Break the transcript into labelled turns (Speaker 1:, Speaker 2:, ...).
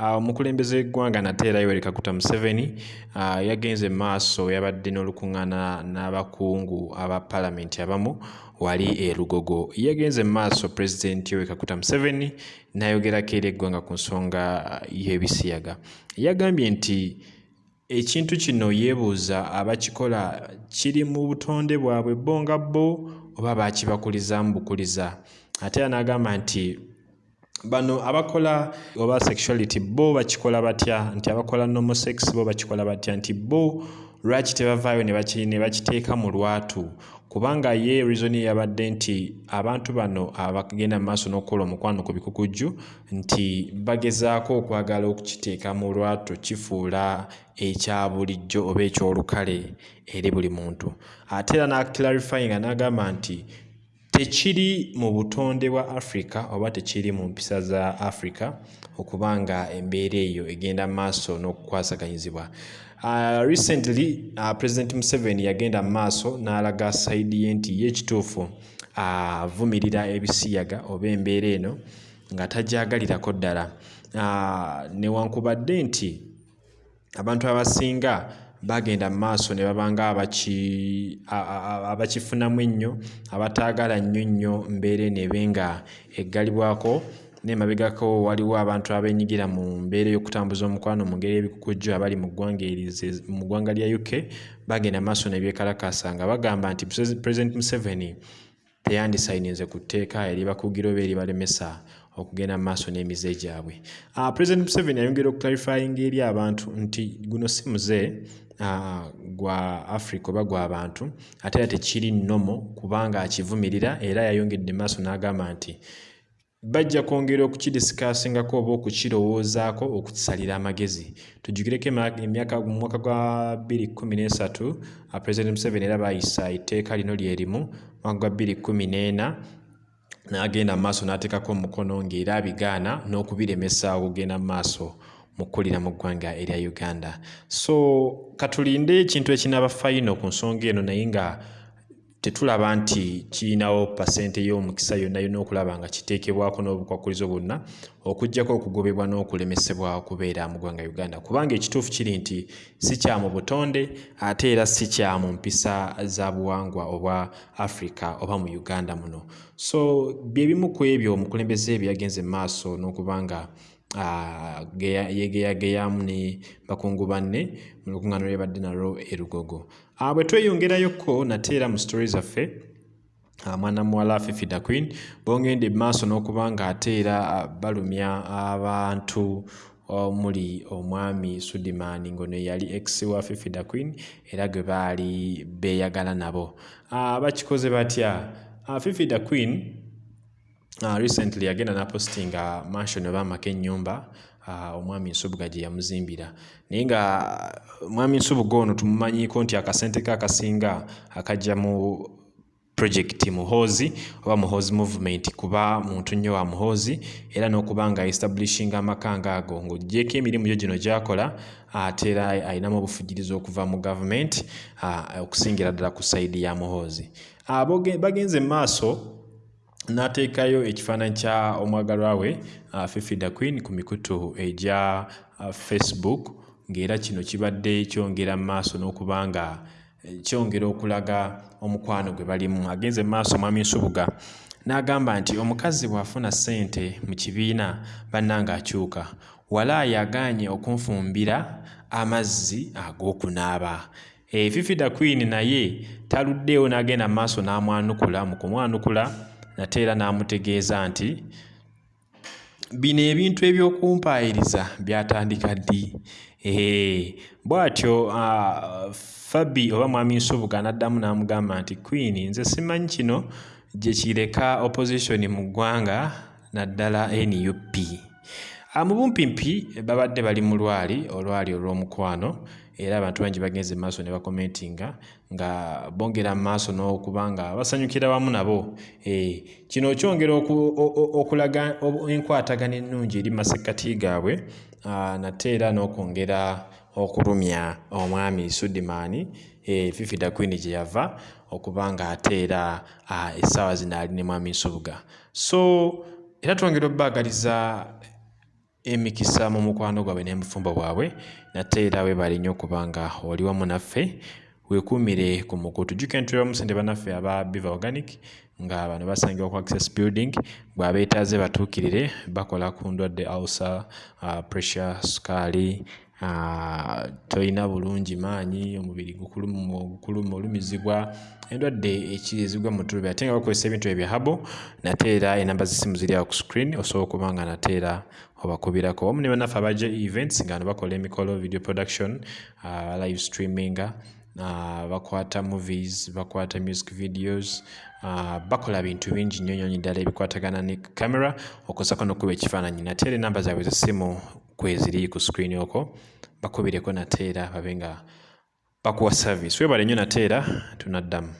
Speaker 1: omukulembeze w'eggwanga nate era yoweri kaguta museveni yagenze maaso yabadde n'olukuŋŋaana n'abakungu aba paalamenti abamu wali e lugogo yagenze maaso pulezidenti yoweri kaguta museveni n'ayogerako eri eggwanga ku nsonga y'ebisiyaga. Yagambye nti ekintu kino yeebuuza abakikola kiri mu butonde bwabwe bo nga bo oba baakibakulizaamu bukuliza ate era n'agamba nti bano abakola oba sexuality bo bakikola batya? Nti abakola nomosex bo bakikola batya? Nti bo lwaki tebavaayo ne bakiteeka mu lwatu? Kubanga ye reasoni yabadde nti abantu bano abagenda mu maaso n'okukola omukwano ku bikukujju nti bagezaako okwagala okukiteeka mu lwatu kifuula ekya bulijjo oba ekyolukale eri buli muntu. Ate era n'aclarifyinga n'agamba nti tekiri mu butonde bwa africa oba tekiri mu mpisa za africa okuba nga embeera eyo egenda maaso n'okukwasaganyizibwa. Uh, recently uh, president museveni yagenda mu maaso n'alaga saidi ye nti ye ekituufu avumirira uh, ebisiyaga oba embeera eno nga tajagalirako ddala. Uh, newankubadde nti abantu abasinga bagenda mu maaso ne babanga abakifunamu ennyo abataagala nnyo nnyo mbeera eno ebe nga eggalibwako n'emabegako waliwo abantu abenyigira mu mbeera ey'okutambuza omukwano mu ngeri y'ebikukujju abali mu ggwanga mu ggwanga lya uk bagenda maaso nebyekalakasa nga bagamba nti president museveni teyandisayininze ku tteeka eribakugira oba eribalemesa okugenda mu maaso n'emize gyabwe. Uh, president museveni ayongera okuclarifyinga eri abantu nti guno si muze gwa africa oba gw'abantu ate era tekiri nnomo kubanga akivumirira era yayongedde maaso n'agamba nti bajja kwongera okukidisikasingako oba okukirowoozaako okukisalira amagezi. Tujjukireko emyaka mu mwaka gwa 213 president museveni era baayisa etteeka lino lyerimu mwaka gwa 214 n'agenda mu maaso n'ateekako omukono ng'era abigaana n'okubiremesa okugenda mu maaso mu kkulira mu ggwanga erya uganda. So katulinde ekintu ekinaaba fayino ku nsonga eno naye nga tetulaba nti kirinawo pasente y'omukisa yonna yonna okulaba nga kiteekebwako n'obukwakulizo bwonna okugjako okugobebwa n'okulemesebwa okubeera mu ggwanga uganda. Kubanga ekituufu kiri nti si kya mu butonde ate era si kya mu mpisa za buwangwa obwa africa oba mu uganda muno. So byebimu ku ebyo omukulembeze ebyo yagenze mu maaso n'okuba nga yegeyageyamu ne bakungu banne mu lukuŋŋaano lyebadde nalwo erugogo bwe tweyongerayokko nate era mu story zaffe mwana muwala fifida queen bongende maaso n'okuba nga ate era balumya abantu omuli omwami sudiman ngono yali ex wa fifida queen era gwe baali beeyagala nabo. Bakikoze batya? Fifida queen Uh, recently yagenda napostinga mansion oba amaka ennyumba uh, omwami nsubuga gye yamuzimbira. Naye nga mwami nsubuga ono tumumanyiiko nti akasente ke akasinga akajja mu projekiti muhoozi oba muhoozi movement kuba muntu nnyo wa muhoozi era n'okuba nga establishinga amaka ngaago ng'ogyeko emirimu gyo gino gy'akola ate era ayinamu obufujirizi okuva mu gavumenti okusingira ddala ku sayidi ya muhoozi uh, bagenze mu maaso n'ateekayo ekifaananyi kya omwagalwa we uh, fifida queen ku mikutu egya uh, facebook ng'era kino kibadde kyongera mu maaso n'okuba nga kyongera okulaga omukwano gwe balimu. Agenze mu maaso mwami nsubuga. N'agamba nti omukazi bw'afuna ssente mu kibiina bannanga akyuka. Walaayi agaanye okunfumbira amazzi ag'okunaaba. E, fifida queen naye taluddeewo n'agenda mu maaso n'amwanukula. Mu kumwanukula nate era n'amutegeeza nti bino ebintu ebyokumpaayiriza byatandika ddi? Bw'atyo uh, fabi oba mwami nsubuga n'addamu n'amugamba nti queen nze simanyi kino gye kireka opposition mu ggwanga naddala nup mu bumpimpi babadde bali mu lwali olwali olw'omukwano era abantu bangi bagenze maaso ne bakomentinga nga bongera maaso n'okuba nga basanyukira wamu nabo. E, kino kyongera okulaga enkwatagana ennungi eri masekkati gaabwe nate era n'okwongera okulumya omwami sudimaani e, fifida queen gye yava okuba nga ate era essaawa zino ali ne mwami nsubuga. So era twongera obbaagaliza emikisa mu mukwano gwabwe n'emufumbo bwabwe nate era weebale nnyo okuba nga oli wamu naffe weekuumire ku mukutu. Jjuka entulira omusente bannaffe aba biva organic nga bano basangibwa ku access building bw'abeetaaze batuukirire bakola ku ndwadde ulcer uh, pressure sukaali tolina bulungi maanyi omubiri gukuluma olumizibwa endwadde ekirizibwa mu tulubi ate nga bakozesa ebintu ebya habo nate era enamba zisimu ziri awo ku screen osobola okuba nga nate era obakubirako. Wamu ne bannaffe abaja events nga no bakola emikolo video production uh, live streaming uh, bakwata movies bakwata music videos uh, bakola bintu bingi nnyo nyonyi ddala ebikwatagana ne camera okozako n'okuba ekifaananyi. Nate era enamba zaabwe zesimu kweziri ku screen okwo bakubireko nate era babe nga bakuwa service. Webale nnyo nate era tunaddamu